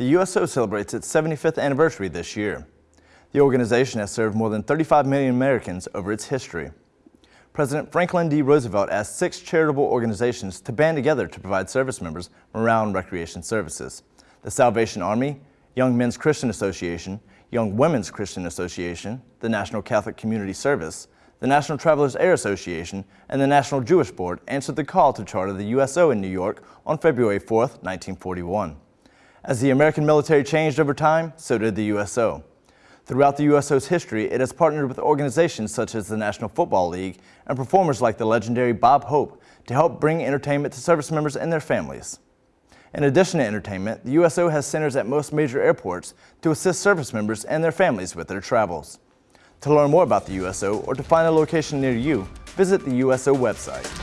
The USO celebrates its 75th anniversary this year. The organization has served more than 35 million Americans over its history. President Franklin D. Roosevelt asked six charitable organizations to band together to provide service members Morale Recreation Services. The Salvation Army, Young Men's Christian Association, Young Women's Christian Association, the National Catholic Community Service, the National Travelers Aid Association, and the National Jewish Board answered the call to charter the USO in New York on February 4, 1941. As the American military changed over time, so did the USO. Throughout the USO's history, it has partnered with organizations such as the National Football League and performers like the legendary Bob Hope to help bring entertainment to service members and their families. In addition to entertainment, the USO has centers at most major airports to assist service members and their families with their travels. To learn more about the USO or to find a location near you, visit the USO website.